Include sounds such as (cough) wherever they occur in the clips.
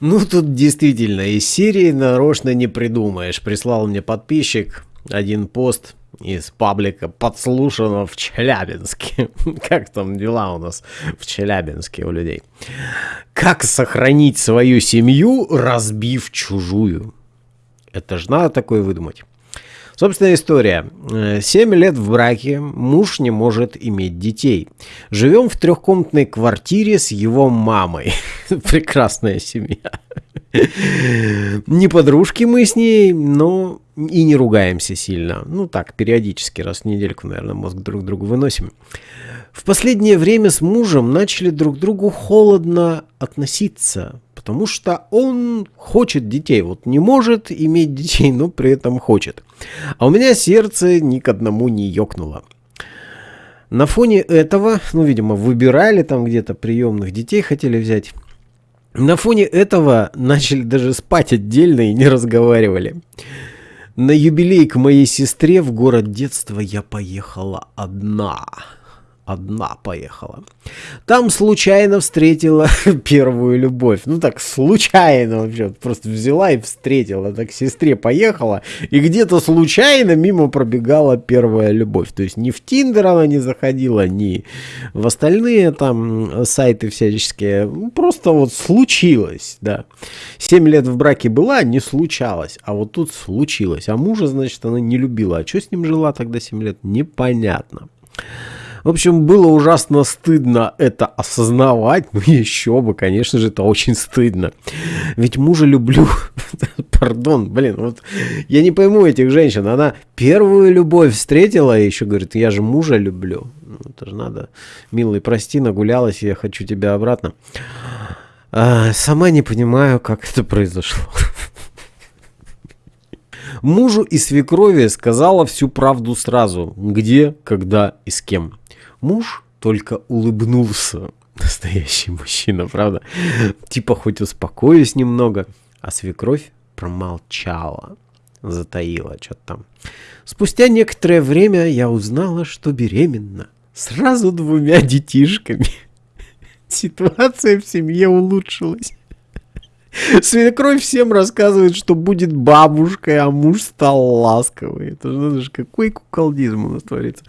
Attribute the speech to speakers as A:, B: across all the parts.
A: Ну, тут действительно из серии нарочно не придумаешь. Прислал мне подписчик один пост из паблика подслушано в Челябинске. (laughs) Как там дела у нас в Челябинске у людей? Как сохранить свою семью, разбив чужую? Это же надо такое выдумать. Собственная история. Семь лет в браке, муж не может иметь детей. Живем в трехкомнатной квартире с его мамой. (laughs) Прекрасная семья. Не подружки мы с ней, но и не ругаемся сильно. Ну так, периодически, раз в недельку, наверное, мозг друг другу выносим. В последнее время с мужем начали друг к другу холодно относиться, потому что он хочет детей. Вот не может иметь детей, но при этом хочет. А у меня сердце ни к одному не ёкнуло. На фоне этого, ну, видимо, выбирали там где-то приемных детей, хотели взять. На фоне этого начали даже спать отдельно и не разговаривали. На юбилей к моей сестре в город детства я поехала одна одна поехала. Там случайно встретила (laughs) первую любовь. Ну так, случайно вообще. Просто взяла и встретила. Так сестре поехала. И где-то случайно мимо пробегала первая любовь. То есть ни в Тиндер она не заходила, ни в остальные там сайты всяческие. Ну, просто вот случилось, да. Семь лет в браке была, не случалось. А вот тут случилось. А мужа, значит, она не любила. А что с ним жила тогда семь лет? Непонятно. В общем, было ужасно стыдно это осознавать. Ну, (laughs) еще бы, конечно же, это очень стыдно. Ведь мужа люблю. (laughs) Пардон, блин, вот я не пойму этих женщин. Она первую любовь встретила и еще говорит, я же мужа люблю. Ну, это же надо, милый, прости, нагулялась, я хочу тебя обратно. А, сама не понимаю, как это произошло. (laughs) Мужу и свекрови сказала всю правду сразу. Где, когда и с кем. Муж только улыбнулся. Настоящий мужчина, правда? Типа хоть успокоюсь немного. А свекровь промолчала. Затаила что-то там. Спустя некоторое время я узнала, что беременна. Сразу двумя детишками. (laughs) Ситуация в семье улучшилась. Свекровь всем рассказывает, что будет бабушкой, а муж стал ласковый. Это же, же какой куколдизм у нас творится.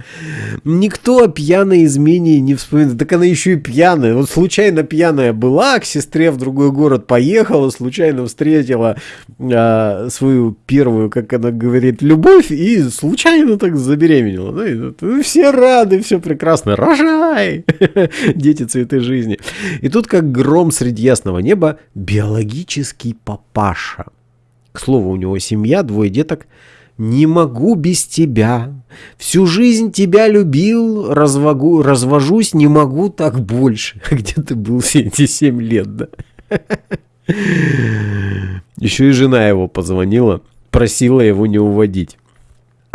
A: Никто о пьяной измене не вспоминает. Так она еще и пьяная. Вот случайно пьяная была, к сестре в другой город поехала, случайно встретила а, свою первую, как она говорит, любовь и случайно так забеременела. Ну, все рады, все прекрасно. Рожай! (laughs) Дети цветы жизни. И тут как гром среди ясного неба биологически биологический папаша. К слову, у него семья, двое деток. «Не могу без тебя. Всю жизнь тебя любил, развогу, развожусь, не могу так больше». (laughs) Где ты был все эти семь лет, да? (laughs) Еще и жена его позвонила, просила его не уводить.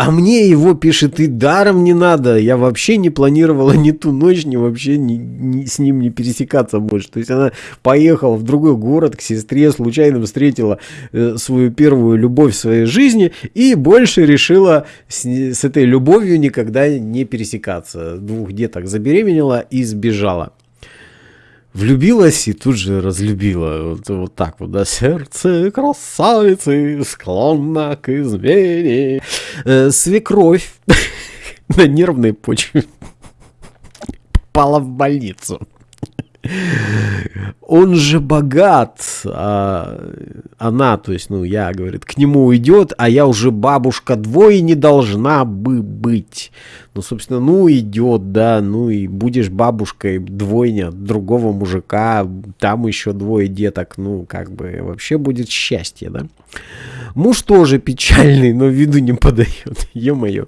A: А мне его пишет и даром не надо. Я вообще не планировала ни ту ночь, ни вообще ни, ни, с ним не пересекаться больше. То есть она поехала в другой город к сестре, случайно встретила э, свою первую любовь в своей жизни и больше решила с, с этой любовью никогда не пересекаться. Двух деток забеременела и сбежала влюбилась и тут же разлюбила. Вот, вот так вот, да, сердце красавицы склонно к измене. Э, свекровь (laughs) на нервной почве (laughs) попала в больницу. Он же богат, а она, то есть, ну, я, говорит, к нему уйдет, а я уже бабушка двое не должна бы быть. Ну, собственно, ну, идет, да, ну, и будешь бабушкой двойня другого мужика, там еще двое деток, ну, как бы, вообще будет счастье, да. Муж тоже печальный, но виду не подает, (laughs) ё-моё.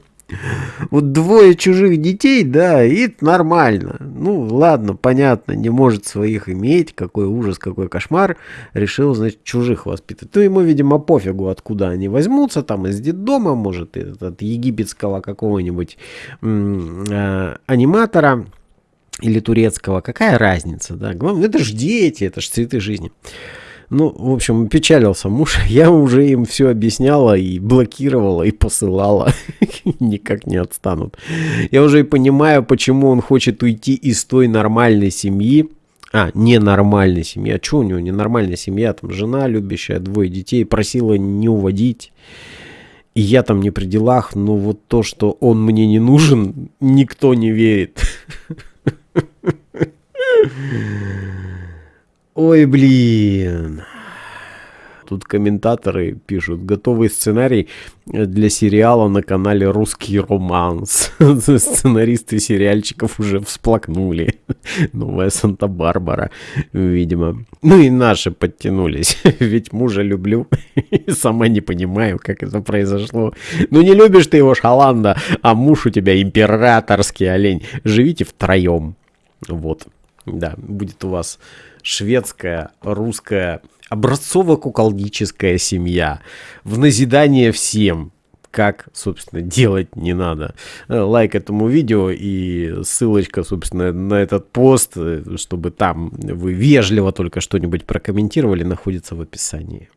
A: Вот двое чужих детей, да, и нормально. Ну, ладно, понятно, не может своих иметь, какой ужас, какой кошмар. Решил, значит, чужих воспитать. То ему, видимо, пофигу, откуда они возьмутся, там из детдома, может, от египетского какого-нибудь э, аниматора или турецкого. Какая разница, да? Главное, это же дети, это же цветы жизни. Ну, в общем, печалился муж. (laughs) Я уже им все объясняла и блокировала, и посылала. (laughs) Никак не отстанут. Я уже и понимаю, почему он хочет уйти из той нормальной семьи, А, ненормальная семья. Че у него ненормальная семья? Там жена любящая, двое детей. Просила не уводить. И я там не при делах, но вот то, что он мне не нужен, никто не верит. (laughs) Ой, блин. Тут комментаторы пишут, готовый сценарий для сериала на канале «Русский романс». (laughs) Сценаристы сериальчиков уже всплакнули. (laughs) Новая Санта-Барбара, видимо. Ну и наши подтянулись. (laughs) Ведь мужа люблю. Сама не понимаю, как это произошло. Ну не любишь ты его, Шаланда, а муж у тебя императорский олень. Живите втроем. Вот. Да, будет у вас шведская, русская, образцово-куколдическая семья. В назидание всем, как, собственно, делать не надо. Э, лайк этому видео и ссылочка, собственно, на этот пост, э, чтобы там вы вежливо только что-нибудь прокомментировали, находится в описании.